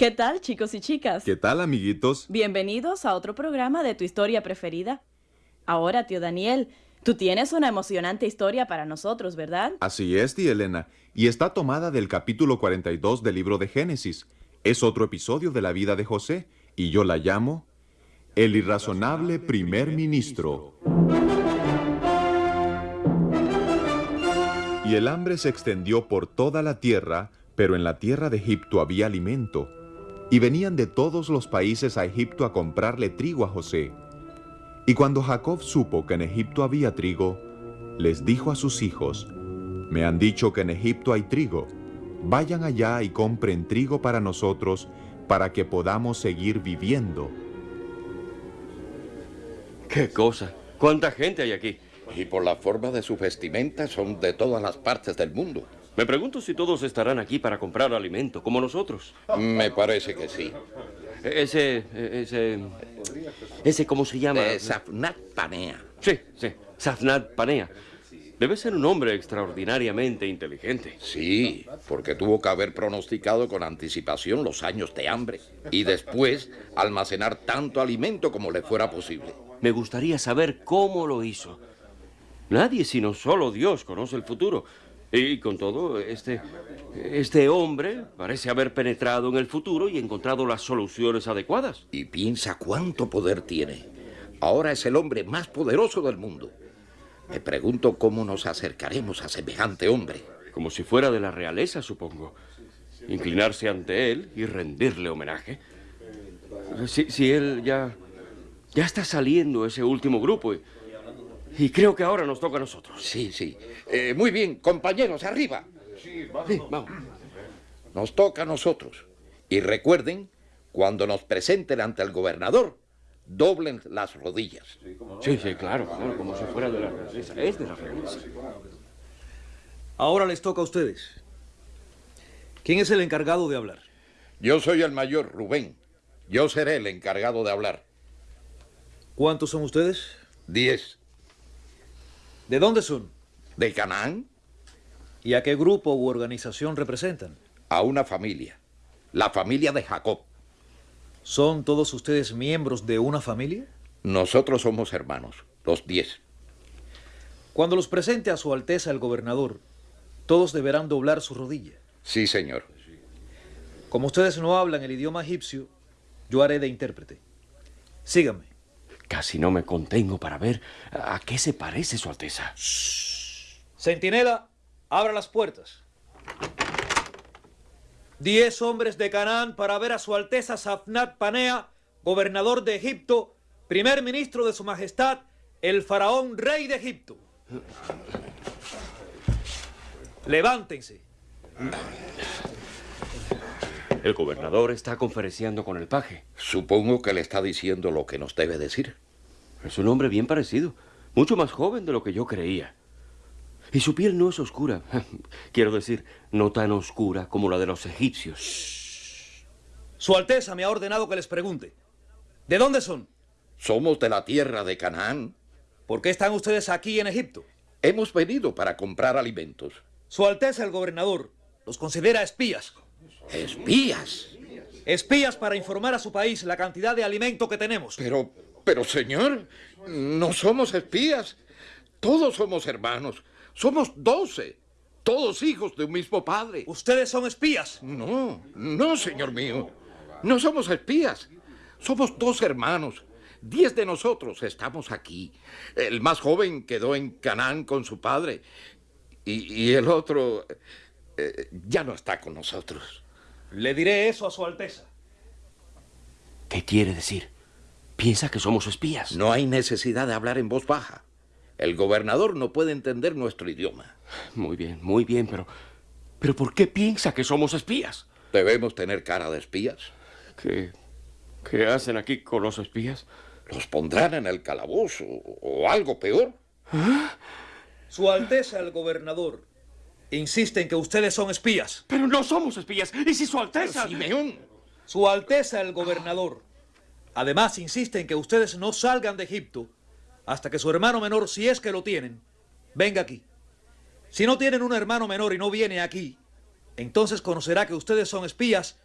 ¿Qué tal, chicos y chicas? ¿Qué tal, amiguitos? Bienvenidos a otro programa de tu historia preferida. Ahora, tío Daniel, tú tienes una emocionante historia para nosotros, ¿verdad? Así es, tía Elena, y está tomada del capítulo 42 del libro de Génesis. Es otro episodio de la vida de José, y yo la llamo El irrazonable primer ministro. Y el hambre se extendió por toda la tierra, pero en la tierra de Egipto había alimento. Y venían de todos los países a Egipto a comprarle trigo a José. Y cuando Jacob supo que en Egipto había trigo, les dijo a sus hijos, Me han dicho que en Egipto hay trigo. Vayan allá y compren trigo para nosotros, para que podamos seguir viviendo. ¡Qué cosa! ¿Cuánta gente hay aquí? Y por la forma de su vestimenta son de todas las partes del mundo. Me pregunto si todos estarán aquí para comprar alimento, como nosotros. Me parece que sí. Ese, ese, ese, ¿cómo se llama? Eh, Safnat Panea. Sí, sí, Safnat Panea. Debe ser un hombre extraordinariamente inteligente. Sí, porque tuvo que haber pronosticado con anticipación los años de hambre y después almacenar tanto alimento como le fuera posible. Me gustaría saber cómo lo hizo. Nadie sino solo Dios conoce el futuro. Y con todo, este, este hombre parece haber penetrado en el futuro y encontrado las soluciones adecuadas. Y piensa cuánto poder tiene. Ahora es el hombre más poderoso del mundo. Me pregunto cómo nos acercaremos a semejante hombre. Como si fuera de la realeza, supongo. Inclinarse ante él y rendirle homenaje. Si, si él ya, ya está saliendo ese último grupo y, y creo que ahora nos toca a nosotros. Sí, sí. Eh, muy bien, compañeros, arriba. Sí, vamos. Nos toca a nosotros. Y recuerden, cuando nos presenten ante el gobernador, doblen las rodillas. Sí, sí, claro, claro, como si fuera de la realeza. Es de la realeza. Ahora les toca a ustedes. ¿Quién es el encargado de hablar? Yo soy el mayor, Rubén. Yo seré el encargado de hablar. ¿Cuántos son ustedes? Diez. ¿De dónde son? ¿De Canaán? ¿Y a qué grupo u organización representan? A una familia. La familia de Jacob. ¿Son todos ustedes miembros de una familia? Nosotros somos hermanos, los diez. Cuando los presente a su Alteza el gobernador, todos deberán doblar su rodilla. Sí, señor. Como ustedes no hablan el idioma egipcio, yo haré de intérprete. Síganme. Casi no me contengo para ver a qué se parece su Alteza. Centinela, abra las puertas. Diez hombres de Canaán para ver a su Alteza Safnat Panea, gobernador de Egipto, primer ministro de su majestad, el faraón rey de Egipto. Levántense. El gobernador está conferenciando con el paje. Supongo que le está diciendo lo que nos debe decir. Es un hombre bien parecido, mucho más joven de lo que yo creía. Y su piel no es oscura. Quiero decir, no tan oscura como la de los egipcios. Su Alteza me ha ordenado que les pregunte. ¿De dónde son? Somos de la tierra de Canaán. ¿Por qué están ustedes aquí en Egipto? Hemos venido para comprar alimentos. Su Alteza el gobernador los considera espías. ¿Espías? Espías para informar a su país la cantidad de alimento que tenemos. Pero, pero señor, no somos espías. Todos somos hermanos. Somos doce. Todos hijos de un mismo padre. ¿Ustedes son espías? No, no, señor mío. No somos espías. Somos dos hermanos. Diez de nosotros estamos aquí. El más joven quedó en Canaán con su padre. Y, y el otro eh, ya no está con nosotros. Le diré eso a su Alteza. ¿Qué quiere decir? ¿Piensa que somos espías? No hay necesidad de hablar en voz baja. El gobernador no puede entender nuestro idioma. Muy bien, muy bien, pero... ¿Pero por qué piensa que somos espías? ¿Debemos tener cara de espías? ¿Qué, qué hacen aquí con los espías? Los pondrán en el calabozo o algo peor. ¿Ah? Su Alteza el gobernador insiste en que ustedes son espías. Pero no somos espías. ¿Y si su Alteza... Simeón. Su Alteza el gobernador. Además insiste en que ustedes no salgan de Egipto hasta que su hermano menor, si es que lo tienen, venga aquí. Si no tienen un hermano menor y no viene aquí, entonces conocerá que ustedes son espías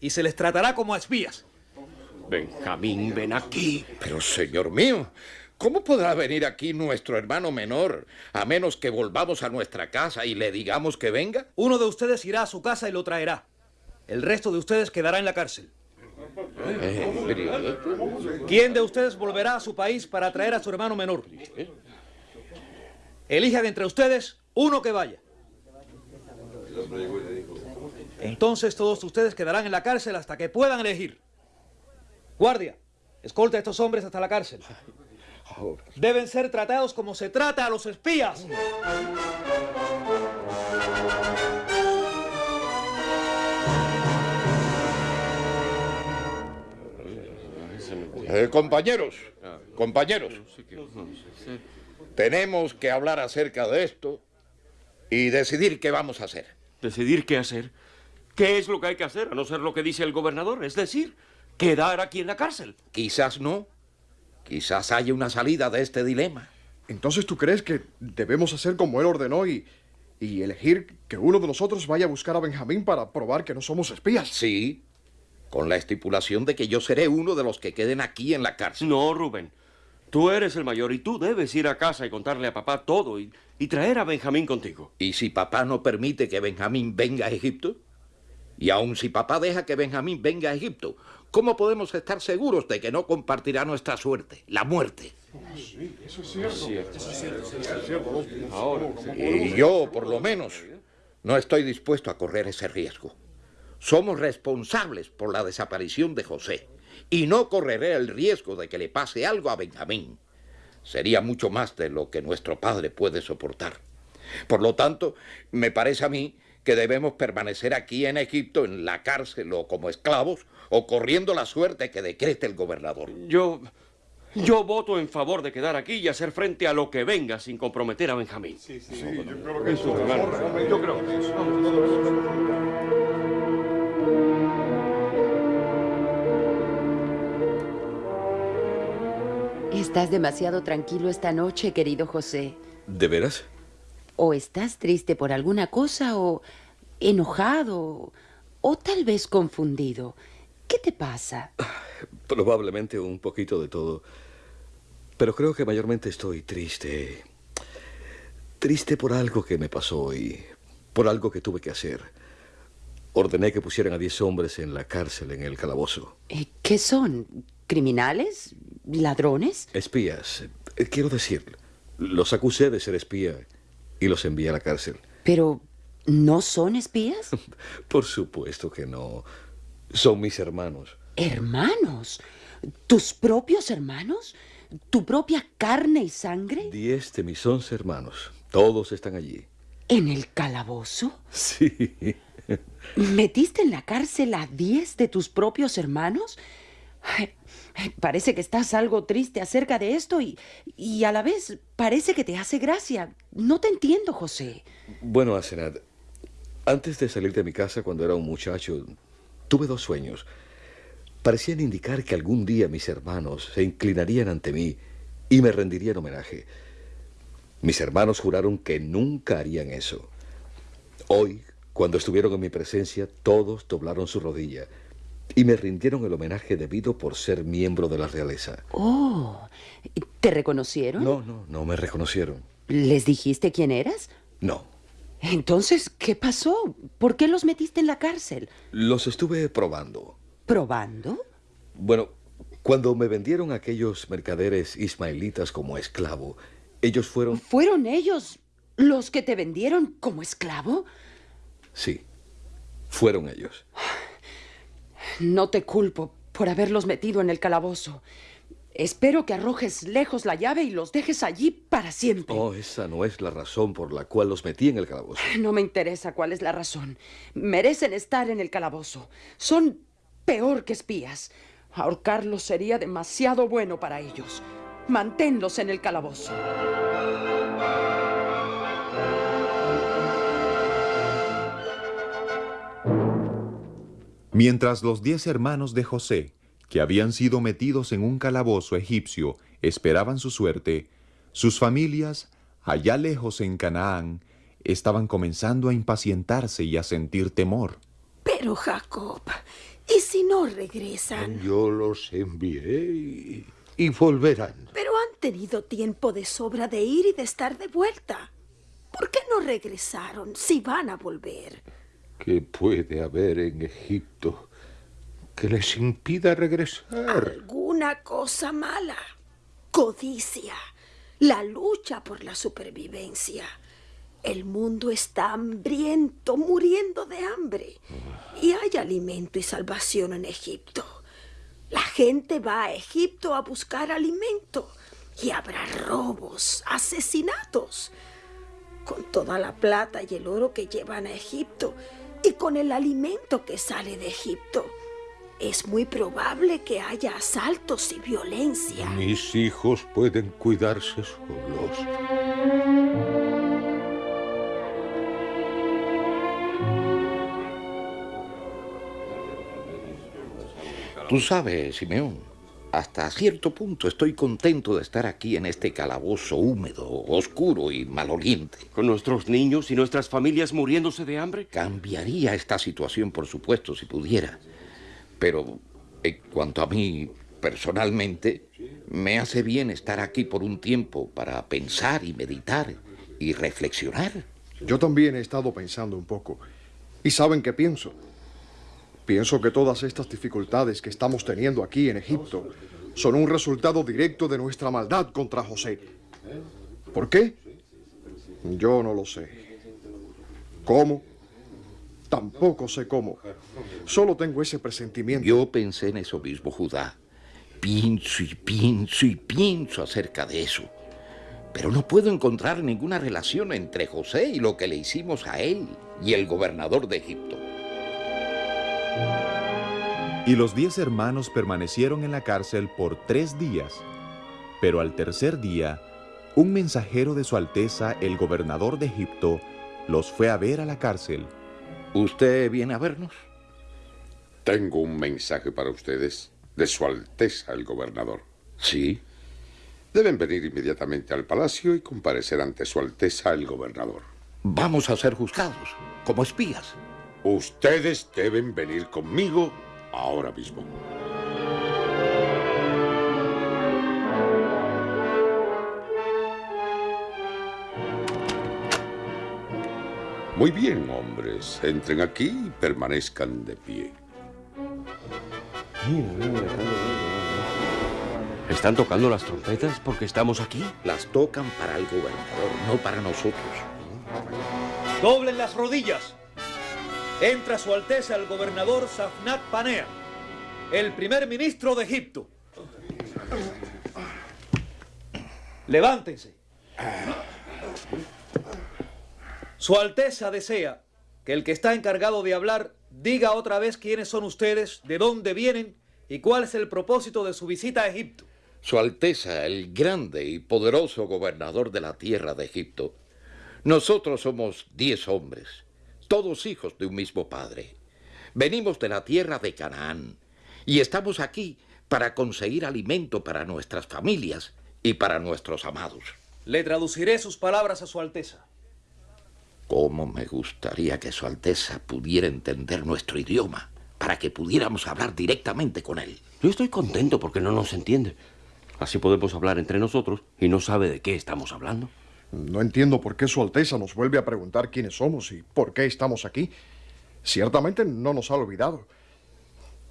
y se les tratará como a espías. Benjamín, ven aquí. Pero, señor mío, ¿cómo podrá venir aquí nuestro hermano menor a menos que volvamos a nuestra casa y le digamos que venga? Uno de ustedes irá a su casa y lo traerá. El resto de ustedes quedará en la cárcel. ¿Quién de ustedes volverá a su país para traer a su hermano menor? Elijan entre ustedes uno que vaya. Entonces todos ustedes quedarán en la cárcel hasta que puedan elegir. Guardia, escolta a estos hombres hasta la cárcel. Deben ser tratados como se trata a los espías. Eh, compañeros, compañeros, tenemos que hablar acerca de esto y decidir qué vamos a hacer. ¿Decidir qué hacer? ¿Qué es lo que hay que hacer, a no ser lo que dice el gobernador? Es decir, quedar aquí en la cárcel. Quizás no. Quizás haya una salida de este dilema. Entonces, ¿tú crees que debemos hacer como él ordenó y, y elegir que uno de nosotros vaya a buscar a Benjamín para probar que no somos espías? Sí, con la estipulación de que yo seré uno de los que queden aquí en la cárcel. No, Rubén. Tú eres el mayor y tú debes ir a casa y contarle a papá todo y, y traer a Benjamín contigo. ¿Y si papá no permite que Benjamín venga a Egipto? Y aun si papá deja que Benjamín venga a Egipto, ¿cómo podemos estar seguros de que no compartirá nuestra suerte, la muerte? Y yo, por lo menos, no estoy dispuesto a correr ese riesgo. Somos responsables por la desaparición de José y no correré el riesgo de que le pase algo a Benjamín. Sería mucho más de lo que nuestro padre puede soportar. Por lo tanto, me parece a mí que debemos permanecer aquí en Egipto, en la cárcel o como esclavos, o corriendo la suerte que decrete el gobernador. Yo. Yo voto en favor de quedar aquí y hacer frente a lo que venga sin comprometer a Benjamín. Sí, sí, yo creo que eso. Yo creo que eso. Estás demasiado tranquilo esta noche, querido José. ¿De veras? O estás triste por alguna cosa, o enojado, o tal vez confundido. ¿Qué te pasa? Probablemente un poquito de todo. Pero creo que mayormente estoy triste. Triste por algo que me pasó y por algo que tuve que hacer. Ordené que pusieran a diez hombres en la cárcel, en el calabozo. ¿Qué son? ¿Criminales? ¿Ladrones? Espías. Eh, Quiero decir, los acusé de ser espía y los envié a la cárcel. Pero, ¿no son espías? Por supuesto que no. Son mis hermanos. ¿Hermanos? ¿Tus propios hermanos? ¿Tu propia carne y sangre? Diez de mis once hermanos. Todos están allí. ¿En el calabozo? Sí. ¿Metiste en la cárcel a diez de tus propios hermanos? Ay, Parece que estás algo triste acerca de esto y, y a la vez parece que te hace gracia. No te entiendo, José. Bueno, Asenat, antes de salir de mi casa cuando era un muchacho, tuve dos sueños. Parecían indicar que algún día mis hermanos se inclinarían ante mí y me rendirían homenaje. Mis hermanos juraron que nunca harían eso. Hoy, cuando estuvieron en mi presencia, todos doblaron su rodilla y me rindieron el homenaje debido por ser miembro de la realeza. Oh, ¿te reconocieron? No, no, no me reconocieron. ¿Les dijiste quién eras? No. Entonces, ¿qué pasó? ¿Por qué los metiste en la cárcel? Los estuve probando. ¿Probando? Bueno, cuando me vendieron aquellos mercaderes ismaelitas como esclavo, ellos fueron... ¿Fueron ellos los que te vendieron como esclavo? Sí, fueron ellos. No te culpo por haberlos metido en el calabozo. Espero que arrojes lejos la llave y los dejes allí para siempre. Oh, esa no es la razón por la cual los metí en el calabozo. No me interesa cuál es la razón. Merecen estar en el calabozo. Son peor que espías. Ahorcarlos sería demasiado bueno para ellos. Manténlos en el calabozo. Mientras los diez hermanos de José, que habían sido metidos en un calabozo egipcio, esperaban su suerte, sus familias, allá lejos en Canaán, estaban comenzando a impacientarse y a sentir temor. Pero Jacob, ¿Y si no regresan? Yo los envié y, y volverán. Pero han tenido tiempo de sobra de ir y de estar de vuelta. ¿Por qué no regresaron si van a volver? ¿Qué puede haber en Egipto que les impida regresar? Alguna cosa mala. Codicia. La lucha por la supervivencia. El mundo está hambriento, muriendo de hambre. Y hay alimento y salvación en Egipto. La gente va a Egipto a buscar alimento. Y habrá robos, asesinatos. Con toda la plata y el oro que llevan a Egipto y con el alimento que sale de Egipto, es muy probable que haya asaltos y violencia. Mis hijos pueden cuidarse solos. Tú sabes, Simeón, hasta cierto punto estoy contento de estar aquí en este calabozo húmedo, oscuro y maloliente. ¿Con nuestros niños y nuestras familias muriéndose de hambre? Cambiaría esta situación, por supuesto, si pudiera. Pero en cuanto a mí, personalmente, me hace bien estar aquí por un tiempo para pensar y meditar y reflexionar. Yo también he estado pensando un poco. ¿Y saben qué pienso? Pienso que todas estas dificultades que estamos teniendo aquí en Egipto son un resultado directo de nuestra maldad contra José. ¿Por qué? Yo no lo sé. ¿Cómo? Tampoco sé cómo. Solo tengo ese presentimiento. Yo pensé en eso mismo, Judá. Pienso y pienso y pienso acerca de eso. Pero no puedo encontrar ninguna relación entre José y lo que le hicimos a él y el gobernador de Egipto. Y los diez hermanos permanecieron en la cárcel por tres días. Pero al tercer día, un mensajero de su Alteza, el gobernador de Egipto, los fue a ver a la cárcel. ¿Usted viene a vernos? Tengo un mensaje para ustedes de Su Alteza el gobernador. Sí. Deben venir inmediatamente al palacio y comparecer ante Su Alteza el gobernador. Vamos a ser juzgados, como espías. Ustedes deben venir conmigo ahora mismo. Muy bien, hombres. Entren aquí y permanezcan de pie. ¿Están tocando las trompetas porque estamos aquí? Las tocan para el gobernador, no para nosotros. Doblen las rodillas. Entra su Alteza el gobernador Safnat Panea, el primer ministro de Egipto. Levántense. Su Alteza desea que el que está encargado de hablar diga otra vez quiénes son ustedes, de dónde vienen y cuál es el propósito de su visita a Egipto. Su Alteza, el grande y poderoso gobernador de la tierra de Egipto, nosotros somos diez hombres, todos hijos de un mismo padre. Venimos de la tierra de Canaán y estamos aquí para conseguir alimento para nuestras familias y para nuestros amados. Le traduciré sus palabras a Su Alteza. Cómo me gustaría que Su Alteza pudiera entender nuestro idioma para que pudiéramos hablar directamente con él. Yo estoy contento porque no nos entiende. Así podemos hablar entre nosotros y no sabe de qué estamos hablando. No entiendo por qué Su Alteza nos vuelve a preguntar quiénes somos y por qué estamos aquí. Ciertamente no nos ha olvidado.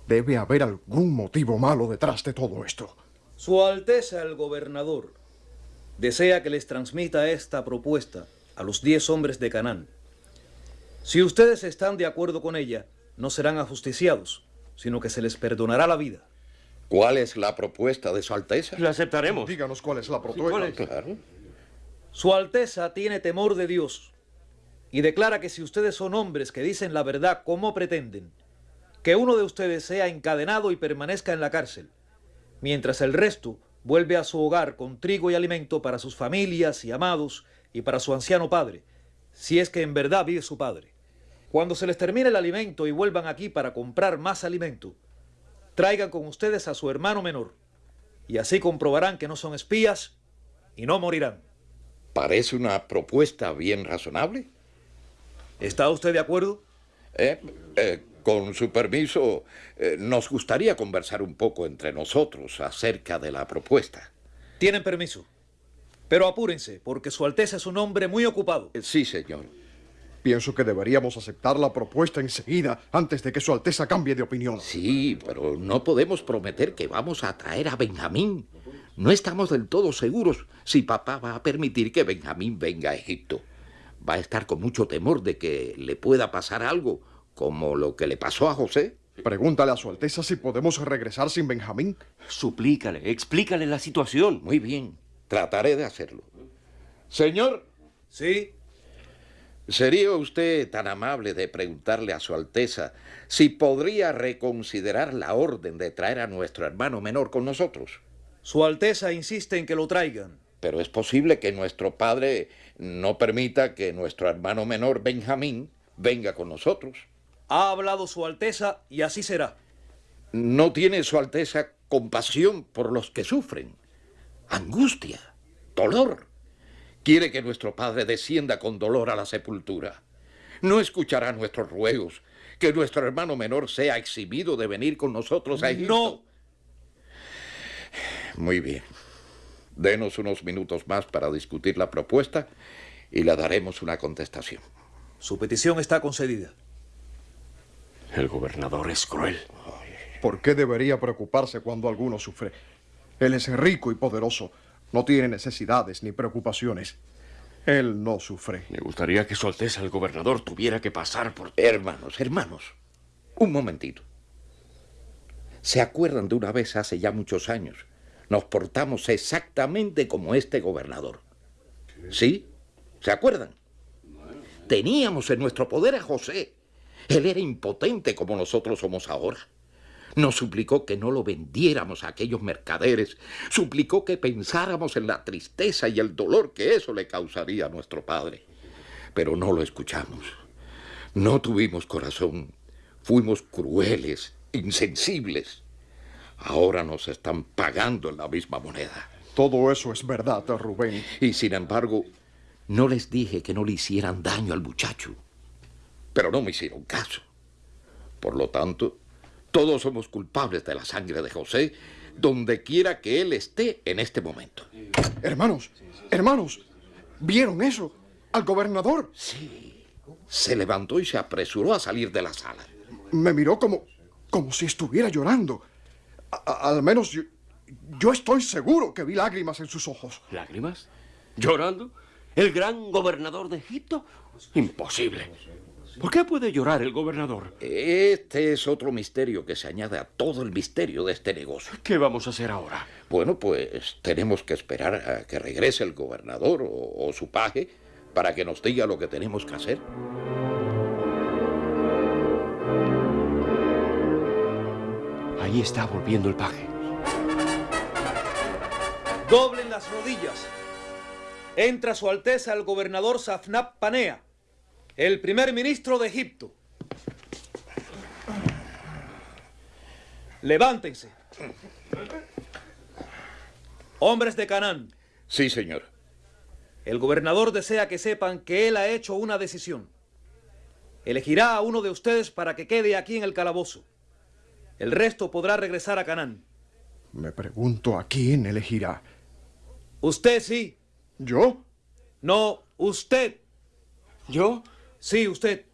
Debe haber algún motivo malo detrás de todo esto. Su Alteza el gobernador desea que les transmita esta propuesta a los diez hombres de Canaán. Si ustedes están de acuerdo con ella, no serán ajusticiados, sino que se les perdonará la vida. ¿Cuál es la propuesta de Su Alteza? La aceptaremos. Díganos cuál es la propuesta. Claro. Su Alteza tiene temor de Dios y declara que si ustedes son hombres que dicen la verdad como pretenden, que uno de ustedes sea encadenado y permanezca en la cárcel, mientras el resto vuelve a su hogar con trigo y alimento para sus familias y amados y para su anciano padre, si es que en verdad vive su padre. Cuando se les termine el alimento y vuelvan aquí para comprar más alimento, traigan con ustedes a su hermano menor, y así comprobarán que no son espías y no morirán. Parece una propuesta bien razonable. ¿Está usted de acuerdo? Eh, eh, Con su permiso, eh, nos gustaría conversar un poco entre nosotros acerca de la propuesta. Tienen permiso. Pero apúrense, porque Su Alteza es un hombre muy ocupado. Eh, Sí, señor. Pienso que deberíamos aceptar la propuesta enseguida antes de que Su Alteza cambie de opinión. Sí, pero no podemos prometer que vamos a traer a Benjamín. No estamos del todo seguros si papá va a permitir que Benjamín venga a Egipto. Va a estar con mucho temor de que le pueda pasar algo, como lo que le pasó a José. Pregúntale a Su Alteza si podemos regresar sin Benjamín. Suplícale, explícale la situación. Muy bien, trataré de hacerlo. Señor, Sí. ¿sería usted tan amable de preguntarle a Su Alteza si podría reconsiderar la orden de traer a nuestro hermano menor con nosotros? Su Alteza insiste en que lo traigan. Pero es posible que nuestro padre no permita que nuestro hermano menor Benjamín venga con nosotros. Ha hablado Su Alteza y así será. No tiene Su Alteza compasión por los que sufren. Angustia, dolor. Quiere que nuestro padre descienda con dolor a la sepultura. No escuchará nuestros ruegos. Que nuestro hermano menor sea exhibido de venir con nosotros a Egipto. No. Muy bien. Denos unos minutos más para discutir la propuesta y le daremos una contestación. Su petición está concedida. El gobernador es cruel. ¿Por qué debería preocuparse cuando alguno sufre? Él es rico y poderoso. No tiene necesidades ni preocupaciones. Él no sufre. Me gustaría que Su Alteza el gobernador tuviera que pasar por... Hermanos, hermanos, un momentito. ¿Se acuerdan de una vez hace ya muchos años? Nos portamos exactamente como este gobernador. ¿Sí? ¿Se acuerdan? Teníamos en nuestro poder a José. Él era impotente como nosotros somos ahora. Nos suplicó que no lo vendiéramos a aquellos mercaderes. Suplicó que pensáramos en la tristeza y el dolor que eso le causaría a nuestro padre. Pero no lo escuchamos. No tuvimos corazón. Fuimos crueles, insensibles. Ahora nos están pagando en la misma moneda. Todo eso es verdad, Rubén. Y sin embargo, no les dije que no le hicieran daño al muchacho. Pero no me hicieron caso. Por lo tanto, todos somos culpables de la sangre de José, donde quiera que él esté en este momento. Hermanos, hermanos, ¿vieron eso? Al gobernador. Sí. Se levantó y se apresuró a salir de la sala. Me miró como, como si estuviera llorando. A- a- al menos yo, yo estoy seguro que vi lágrimas en sus ojos. ¿Lágrimas? ¿Llorando? ¿El gran gobernador de Egipto? Imposible. ¿Por qué puede llorar el gobernador? Este es otro misterio que se añade a todo el misterio de este negocio. ¿Qué vamos a hacer ahora? Bueno, pues tenemos que esperar a que regrese el gobernador o, o su paje para que nos diga lo que tenemos que hacer. Ahí está volviendo el paje. Doblen las rodillas. Entra Su Alteza el gobernador Safnap Panea, el primer ministro de Egipto. Levántense. Hombres de Canaán, Sí, señor. el gobernador desea que sepan que él ha hecho una decisión. Elegirá a uno de ustedes para que quede aquí en el calabozo. El resto podrá regresar a Canaán. Me pregunto a quién elegirá. Usted sí. ¿Yo? No, usted. ¿Yo? Sí, usted.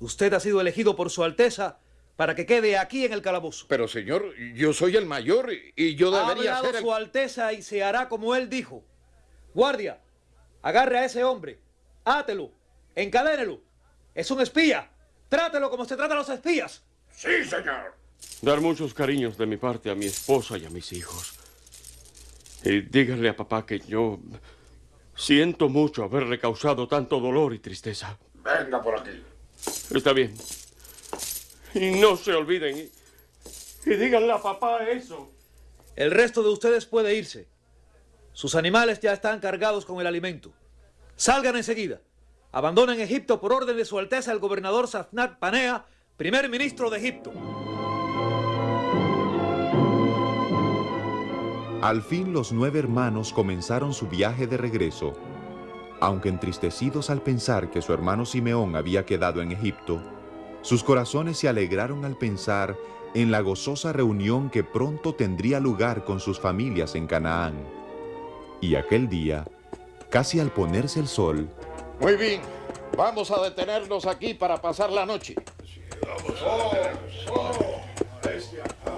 Usted ha sido elegido por Su Alteza para que quede aquí en el calabozo. Pero, señor, yo soy el mayor y- yo Ha debería hablado ser el... Su Alteza y se hará como él dijo. Guardia, agarre a ese hombre. Átelo. Encadénelo. Es un espía. Trátelo como se trata a los espías. Sí, señor. Dar muchos cariños de mi parte a mi esposa y a mis hijos. Y díganle a papá que yo siento mucho haberle causado tanto dolor y tristeza. Venga por aquí. Está bien. Y no se olviden. Y, y díganle a papá eso. El resto de ustedes puede irse. Sus animales ya están cargados con el alimento. Salgan enseguida. Abandonen Egipto por orden de Su Alteza el gobernador Safnat Panea, primer ministro de Egipto. Al fin los nueve hermanos comenzaron su viaje de regreso. Aunque entristecidos al pensar que su hermano Simeón había quedado en Egipto, Sus corazones se alegraron al pensar en la gozosa reunión que pronto tendría lugar con sus familias en Canaán. Y aquel día, casi al ponerse el sol, Muy bien, vamos a detenernos aquí para pasar la noche. Caramba,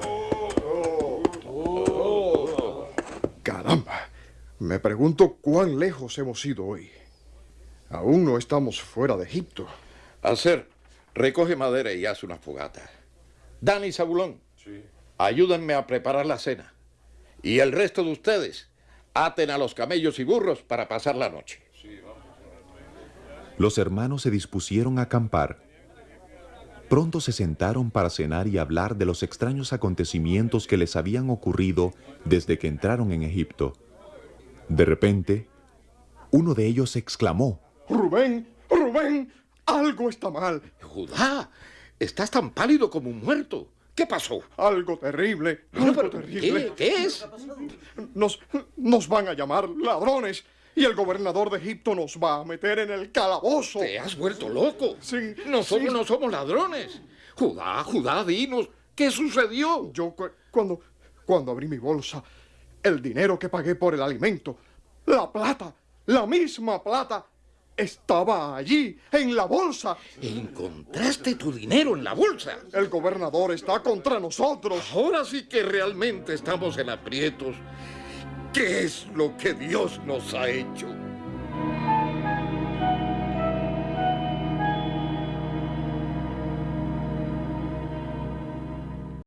me pregunto cuán lejos hemos ido hoy. Aún no estamos fuera de Egipto. Hacer, recoge madera y haz una fogata. Dani y Zabulón, ayúdenme a preparar la cena. Y el resto de ustedes, aten a los camellos y burros para pasar la noche. los hermanos se dispusieron a acampar. Pronto se sentaron para cenar y hablar de los extraños acontecimientos que les habían ocurrido desde que entraron en Egipto. De repente, uno de ellos exclamó, Rubén, Rubén, algo está mal. Judá, estás tan pálido como un muerto. ¿Qué pasó? Algo terrible, No, algo pero, terrible. ¿qué? ¿Qué es? Nos, nos van a llamar ladrones y el gobernador de Egipto nos va a meter en el calabozo. Te has vuelto loco. Sí, Nosotros sí. no somos ladrones. Judá, Judá, dinos, ¿qué sucedió? Yo cu- cuando, cuando abrí mi bolsa, el dinero que pagué por el alimento, la plata, la misma plata, estaba allí, en la bolsa. Encontraste tu dinero en la bolsa. El gobernador está contra nosotros. Ahora sí que realmente estamos en aprietos. ¿Qué es lo que Dios nos ha hecho?